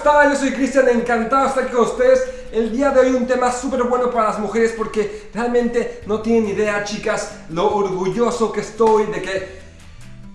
están? Yo soy Cristian, encantado de estar aquí con ustedes. El día de hoy un tema súper bueno para las mujeres porque realmente no tienen idea, chicas, lo orgulloso que estoy de que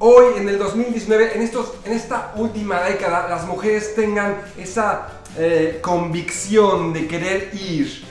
hoy en el 2019, en, estos, en esta última década, las mujeres tengan esa eh, convicción de querer ir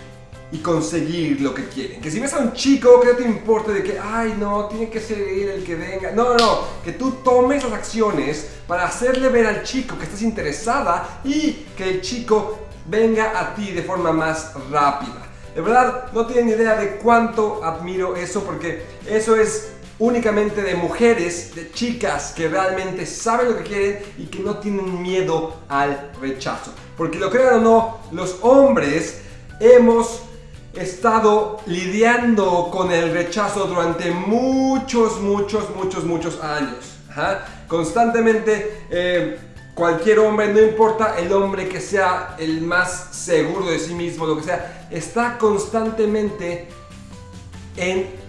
y conseguir lo que quieren. Que si ves a un chico, que no te importe de que, ay no, tiene que ser él el que venga. No, no, no, que tú tomes las acciones para hacerle ver al chico que estás interesada y que el chico venga a ti de forma más rápida. De verdad, no tienen idea de cuánto admiro eso porque eso es únicamente de mujeres, de chicas que realmente saben lo que quieren y que no tienen miedo al rechazo. Porque lo crean o no, los hombres hemos estado lidiando con el rechazo durante muchos, muchos, muchos, muchos años. Constantemente, eh, cualquier hombre, no importa el hombre que sea el más seguro de sí mismo, lo que sea, está constantemente en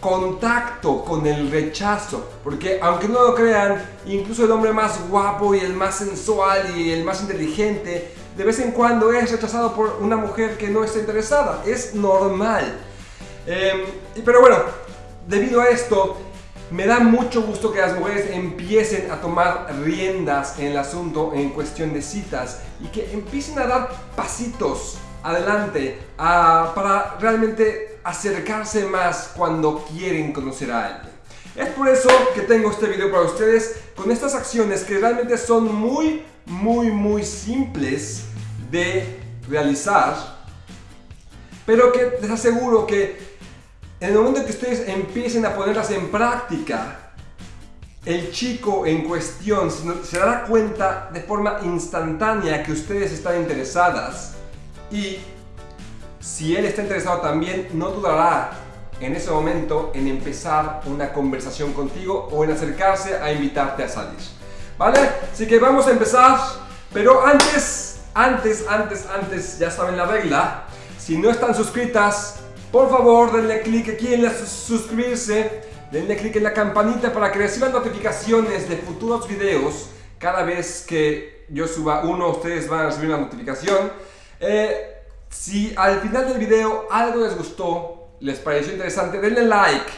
contacto con el rechazo. Porque aunque no lo crean, incluso el hombre más guapo y el más sensual y el más inteligente de vez en cuando es rechazado por una mujer que no está interesada. Es normal. Em, pero bueno, debido a esto, me da mucho gusto que las mujeres empiecen a tomar riendas en el asunto en cuestión de citas y que empiecen a dar pasitos adelante para realmente acercarse más cuando quieren conocer a alguien. Es por eso que tengo este video para ustedes con estas acciones que realmente son muy, muy, muy simples de realizar, pero que les aseguro que en el momento que ustedes empiecen a ponerlas en práctica, el chico en cuestión se dará cuenta de forma instantánea que ustedes están interesadas y si él está interesado también, no dudará en ese momento en empezar una conversación contigo o en acercarse a invitarte a salir. ¿Vale? Así que vamos a empezar, pero antes antes, antes, antes, ya saben la regla. Si no están suscritas, por favor denle clic aquí en la suscribirse. Denle clic en la campanita para que reciban notificaciones de futuros videos. Cada vez que yo suba uno, ustedes van a recibir una notificación. Eh, si al final del video algo les gustó, les pareció interesante, denle like.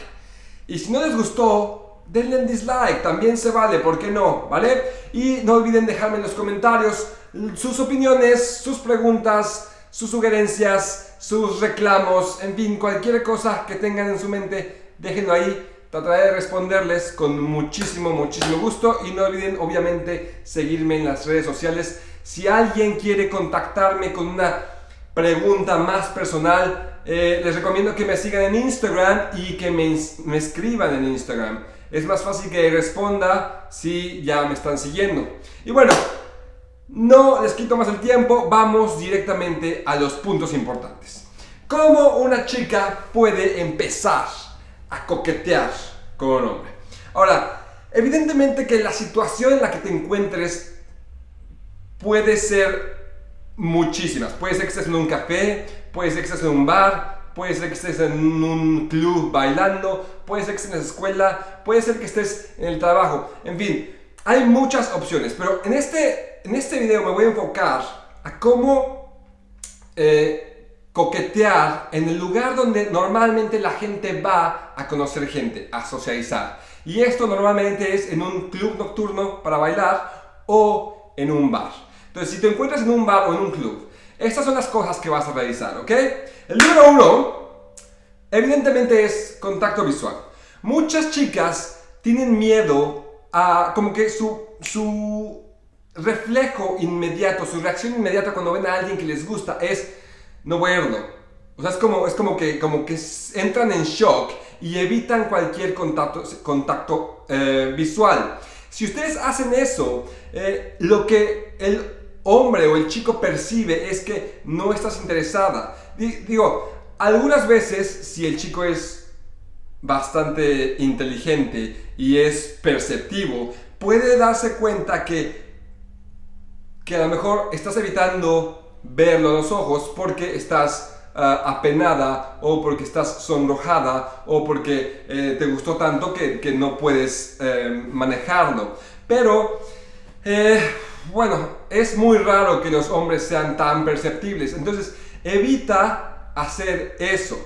Y si no les gustó, denle dislike, también se vale, ¿por qué no? ¿Vale? Y no olviden dejarme en los comentarios sus opiniones, sus preguntas, sus sugerencias, sus reclamos, en fin, cualquier cosa que tengan en su mente, déjenlo ahí. Trataré de responderles con muchísimo, muchísimo gusto y no olviden obviamente seguirme en las redes sociales. Si alguien quiere contactarme con una pregunta más personal, eh, les recomiendo que me sigan en Instagram y que me escriban en Instagram. Es más fácil que responda si ya me están siguiendo. Y bueno, no les quito más el tiempo, vamos directamente a los puntos importantes. ¿Cómo una chica puede empezar a coquetear con un hombre? Ahora, evidentemente que la situación en la que te encuentres puede ser muchísimas. Puede ser que estés en un café, puede ser que estés en un bar, puede ser que estés en un club bailando, puede ser que estés en la escuela, puede ser que estés en el trabajo. En fin, hay muchas opciones, pero en este en este video me voy a enfocar a cómo eh, coquetear en el lugar donde normalmente la gente va a conocer gente, a socializar. Y esto normalmente es en un club nocturno para bailar o en un bar. Entonces, si te encuentras en un bar o en un club, estas son las cosas que vas a realizar, ¿ok? El número uno, evidentemente es contacto visual. Muchas chicas tienen miedo a como que su, su reflejo inmediato, su reacción inmediata cuando ven a alguien que les gusta es no verlo. O sea, es como, es como, que, como que entran en shock y evitan cualquier contacto, contacto eh, visual. Si ustedes hacen eso, eh, lo que el hombre o el chico percibe es que no estás interesada. Digo, algunas veces si el chico es bastante inteligente y es perceptivo, puede darse cuenta que que a lo mejor estás evitando verlo a los ojos porque estás ah, apenada o porque estás sonrojada o porque eh, te gustó tanto que, no puedes eh, manejarlo. Pero Eh, bueno, es muy raro que los hombres sean tan perceptibles. Entonces, evita hacer eso.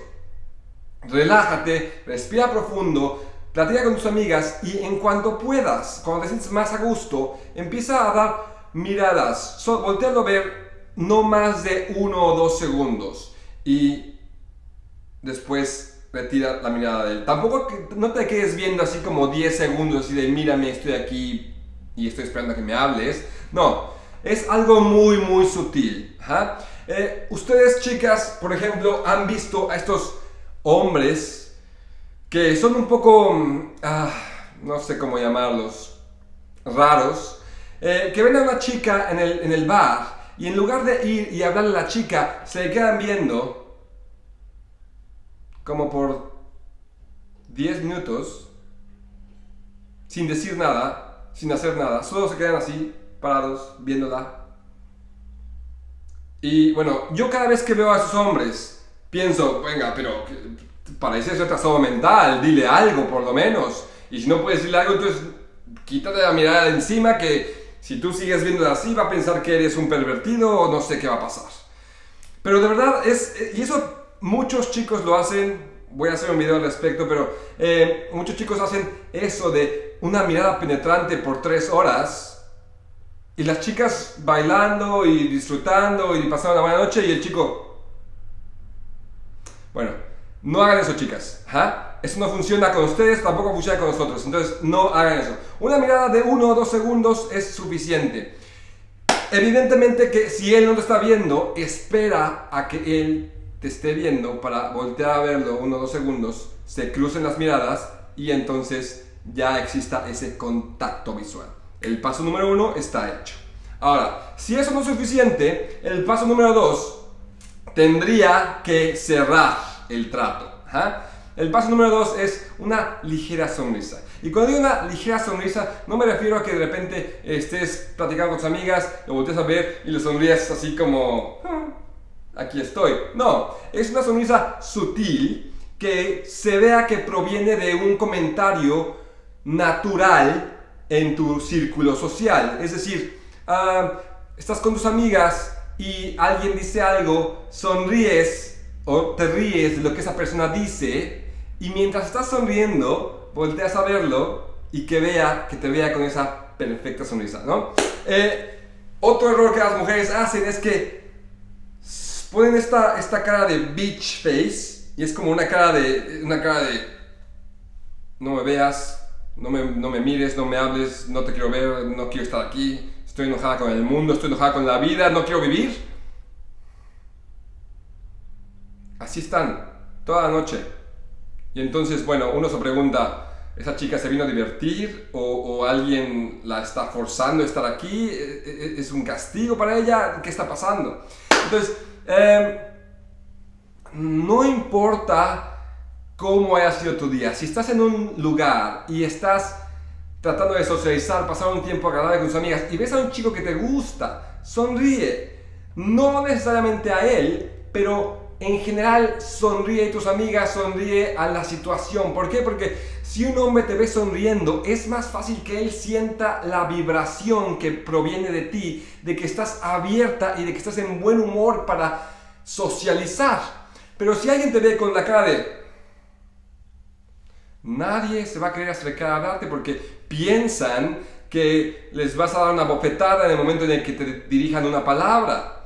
Relájate, respira profundo, platica con tus amigas y en cuanto puedas, cuando te sientes más a gusto, empieza a dar miradas. So, voltealo a ver no más de uno o dos segundos y después retira la mirada de él. Tampoco no te quedes viendo así como 10 segundos y de mírame, estoy aquí y estoy esperando que me hables. No, es algo muy muy sutil. Eh, ustedes chicas, por ejemplo, han visto a estos hombres que son un poco, mm, ah, no sé cómo llamarlos, raros, eh, que ven a una chica en el, en el bar y en lugar de ir y hablarle a la chica, se quedan viendo como por 10 minutos sin decir nada, sin hacer nada, solo se quedan así, parados, viéndola. Y bueno, yo cada vez que veo a esos hombres, pienso, venga, pero parece retrasado mental, dile algo por lo menos. Y si no puedes decirle algo, entonces quítate la mirada de encima que si tú sigues viendo así, va a pensar que eres un pervertido o no sé qué va a pasar. Pero de verdad es, y eso muchos chicos lo hacen, voy a hacer un video al respecto, pero eh, muchos chicos hacen eso de una mirada penetrante por tres horas y las chicas bailando y disfrutando y pasando una buena noche y el chico... Bueno, no hagan eso chicas. ¿ah? Eso no funciona con ustedes, tampoco funciona con nosotros. Entonces, no hagan eso. Una mirada de uno o dos segundos es suficiente. Evidentemente que si él no te está viendo, espera a que él te esté viendo para voltear a verlo uno dos segundos, se crucen las miradas y entonces ya exista ese contacto visual. El paso número uno está hecho. Ahora, si eso no es suficiente, el paso número dos tendría que cerrar el trato. El paso número dos es una ligera sonrisa. Y cuando digo una ligera sonrisa, no me refiero a que de repente estés platicando con tus amigas, lo voltees a ver y le sonríes así como, ah, aquí estoy. No, es una sonrisa sutil que se vea que proviene de un comentario natural en tu círculo social. Es decir, ah, estás con tus amigas y alguien dice algo, sonríes o te ríes de lo que esa persona dice y mientras estás sonriendo, volteas a verlo y que vea, que te vea con esa perfecta sonrisa, ¿no? Eh, otro error que las mujeres hacen es que ponen esta, esta cara de beach face y es como una cara de, una cara de no me veas, no me, no me mires, no me hables, no te quiero ver, no quiero estar aquí, estoy enojada con el mundo, estoy enojada con la vida, no quiero vivir. Así están, toda la noche. Y entonces, bueno, uno se pregunta, ¿esa chica se vino a divertir o, alguien la está forzando a estar aquí? ¿E, e, e, ¿Es un castigo para ella? ¿Qué está pasando? Entonces, em, no importa cómo haya sido tu día, si estás en un lugar y estás tratando de socializar, pasar un tiempo agradable con tus amigas y ves a un chico que te gusta, sonríe. No necesariamente a él, pero en general sonríe y tus amigas sonríe a la situación. ¿Por qué? Porque si un hombre te ve sonriendo, es más fácil que él sienta la vibración que proviene de ti, de que estás abierta y de que estás en buen humor para socializar. Pero si alguien te ve con la cara de... Nadie se va a querer acercar a hablarte porque piensan que les vas a dar una bofetada en el momento en el que te dirijan una palabra.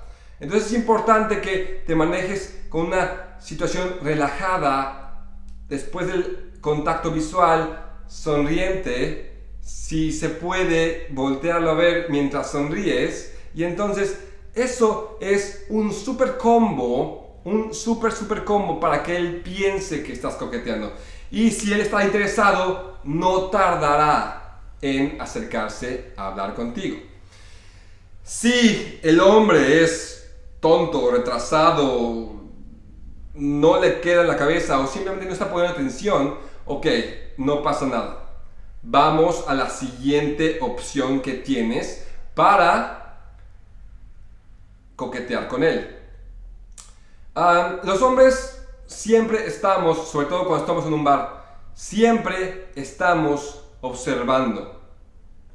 Entonces es importante que te manejes con una situación relajada, después del contacto visual, sonriente, si se puede voltearlo a ver mientras sonríes, y entonces eso es un super combo, un super super combo para que él piense que estás coqueteando. Y si él está interesado, no tardará en acercarse a hablar contigo. Si el hombre es tonto, retrasado, no le queda en la cabeza o simplemente no está poniendo atención, ok, no pasa nada. Vamos a la siguiente opción que tienes para coquetear con él. Los hombres siempre estamos, sobre todo cuando estamos en un bar, siempre estamos observando.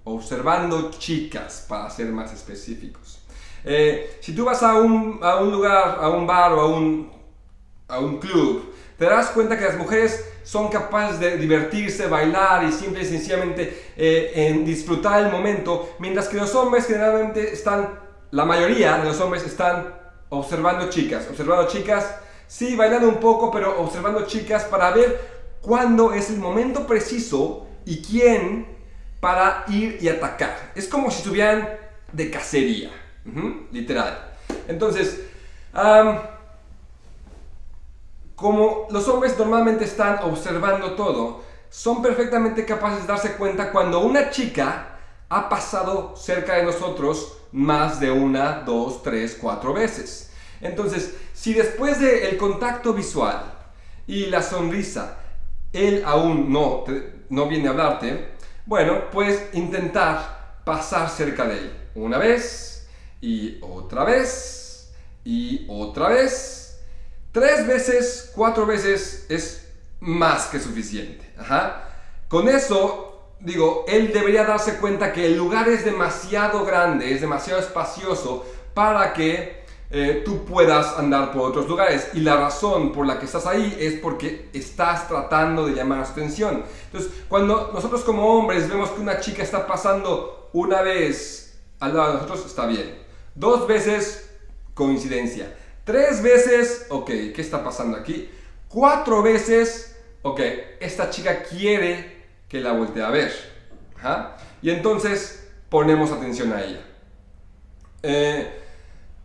observando chicas, para ser más específicos. Eh, si tú vas a un, a un, lugar, a un bar o a un, a un club, te darás cuenta que las mujeres son capaces de divertirse, bailar y simple y sencillamente eh, en disfrutar el momento, mientras que los hombres generalmente están, la mayoría de los hombres están observando chicas, observando chicas, sí, bailando un poco, pero observando chicas para ver cuándo es el momento preciso y quién para ir y atacar. Es como si estuvieran de cacería, literal. Entonces, como los hombres normalmente están observando todo, son perfectamente capaces de darse cuenta cuando una chica ha pasado cerca de nosotros más de una, dos, tres, cuatro veces. Entonces, si después del contacto visual y la sonrisa, él aún no, no viene a hablarte, bueno, puedes intentar pasar cerca de él. Una vez, y otra vez, y otra vez, Tres veces, cuatro veces es más que suficiente. Con eso, digo, él debería darse cuenta que el lugar es demasiado grande, es demasiado espacioso para que eh, tú puedas andar por otros lugares. Y la razón por la que estás ahí es porque estás tratando de llamar su atención. Entonces, cuando nosotros como hombres vemos que una chica está pasando una vez al lado de nosotros, está bien. Dos veces, coincidencia. Tres veces, ok, ¿qué está pasando aquí? Cuatro veces, ok, esta chica quiere que la voltee a ver. Y entonces ponemos atención a ella. Eh,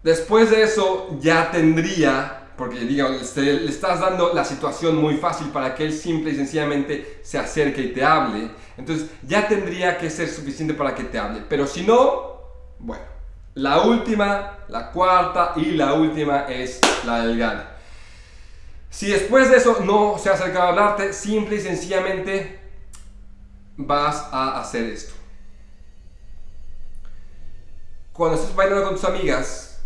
después de eso ya tendría, porque digamos, le estás dando la situación muy fácil para que él simple y sencillamente se acerque y te hable. Entonces ya tendría que ser suficiente para que te hable. Pero si no, bueno, la última, la cuarta y la última es la del gane. Si después de eso no se ha acercado a hablarte, simple y sencillamente vas a hacer esto. Cuando estás bailando con tus amigas,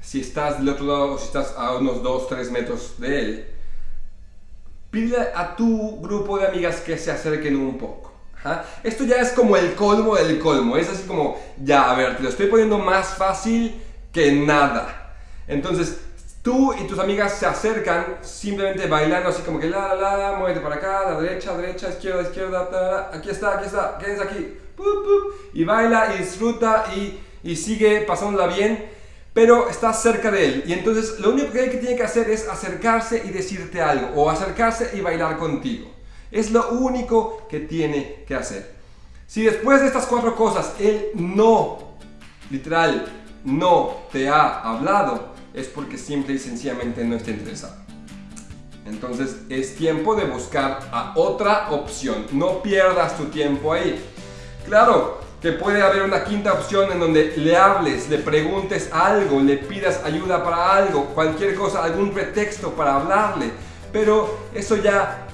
si estás del otro lado o si estás a unos 2-3 metros de él, pide a tu grupo de amigas que se acerquen un poco. Esto ya es como el colmo del colmo. Es así como, ya, a ver, te lo estoy poniendo más fácil que nada. Entonces, tú y tus amigas se acercan simplemente bailando así como que la, la, la, muévete para acá, la derecha, derecha, izquierda, izquierda, aquí está, aquí está, quédense aquí. y baila y disfruta y, y sigue pasándola bien, pero estás cerca de él. Y entonces lo único que él que tiene que hacer es acercarse y decirte algo, o acercarse y bailar contigo. Es lo único que tiene que hacer. Si después de estas cuatro cosas él no, literal, no te ha hablado, es porque simple y sencillamente no está interesado. Entonces es tiempo de buscar a otra opción. No pierdas tu tiempo ahí. Claro que puede haber una quinta opción en donde le hables, le preguntes algo, le pidas ayuda para algo, cualquier cosa, algún pretexto para hablarle. Pero eso ya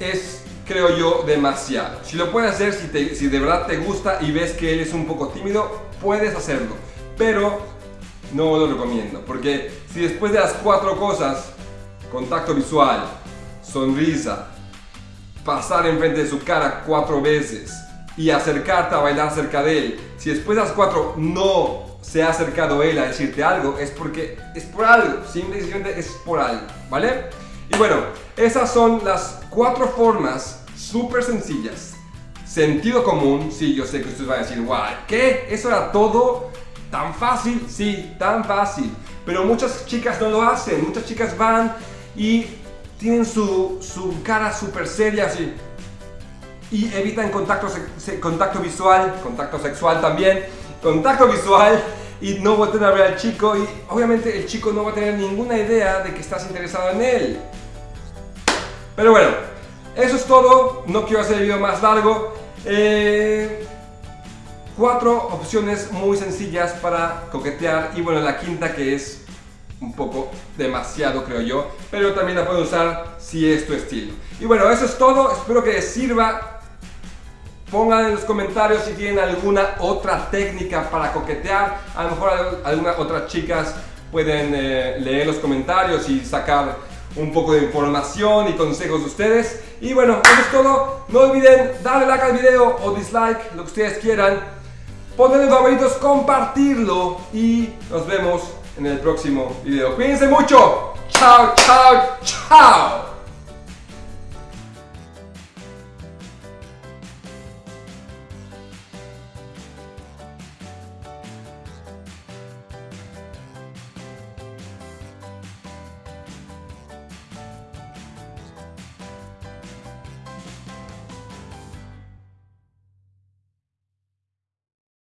es, creo yo, demasiado. Si lo puedes hacer, si, si de verdad te gusta y ves que él es un poco tímido, puedes hacerlo. Pero no lo recomiendo, porque si después de las cuatro cosas, contacto visual, sonrisa, pasar enfrente de su cara cuatro veces y acercarte a bailar cerca de él, si después de las cuatro no se ha acercado él a decirte algo, es porque es por algo, simplemente es por algo, ¿vale? Y bueno, esas son las cuatro formas súper sencillas. Sentido común, sí, yo sé que ustedes van a decir, guau, ¿qué? ¿Eso era todo? ¿Tan fácil? Sí, tan fácil. Pero muchas chicas no lo hacen. Muchas chicas van y tienen su, su cara súper seria así. Y evitan contacto, contacto visual, contacto sexual también, contacto visual y no voltean a ver al chico y obviamente el chico no va a tener ninguna idea de que estás interesado en él. Pero bueno, eso es todo. No quiero hacer el video más largo. Eh, cuatro opciones muy sencillas para coquetear y bueno, la quinta que es un poco demasiado creo yo, pero también la pueden usar si es tu estilo. Y bueno, eso es todo. Espero que les sirva. Pongan en los comentarios si tienen alguna otra técnica para coquetear. A lo mejor algunas otras chicas pueden eh, leer los comentarios y sacar un poco de información y consejos de ustedes. Y bueno, eso es todo. No olviden darle like al video o dislike, lo que ustedes quieran. Ponerle favoritos, compartirlo y nos vemos en el próximo video. Cuídense mucho. Chao, chao, chao.